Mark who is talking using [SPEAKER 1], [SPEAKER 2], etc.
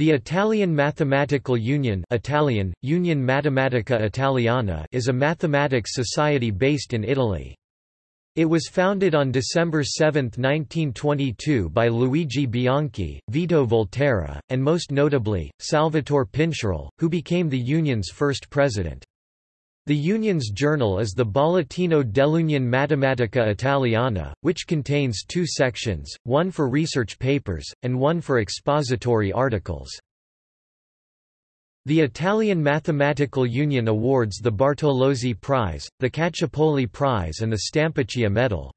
[SPEAKER 1] The Italian Mathematical Union Italian, Unione Matematica Italiana is a mathematics society based in Italy. It was founded on December 7, 1922 by Luigi Bianchi, Vito Volterra, and most notably, Salvatore Pincherle, who became the union's first president. The union's journal is the Bollettino dell'Unione Matematica Italiana, which contains two sections, one for research papers, and one for expository articles. The Italian Mathematical Union awards the Bartolozzi Prize, the Caccioppoli Prize and the Stampacchia Medal.